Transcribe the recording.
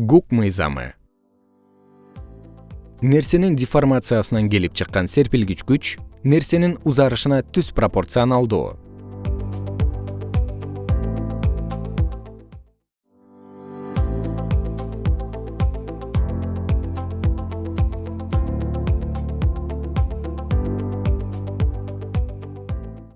гук мыйзамы. Нерсенин деформациясынан келип чыккан серпилгич күч нерсенин узарышына түз пропорционалдуу.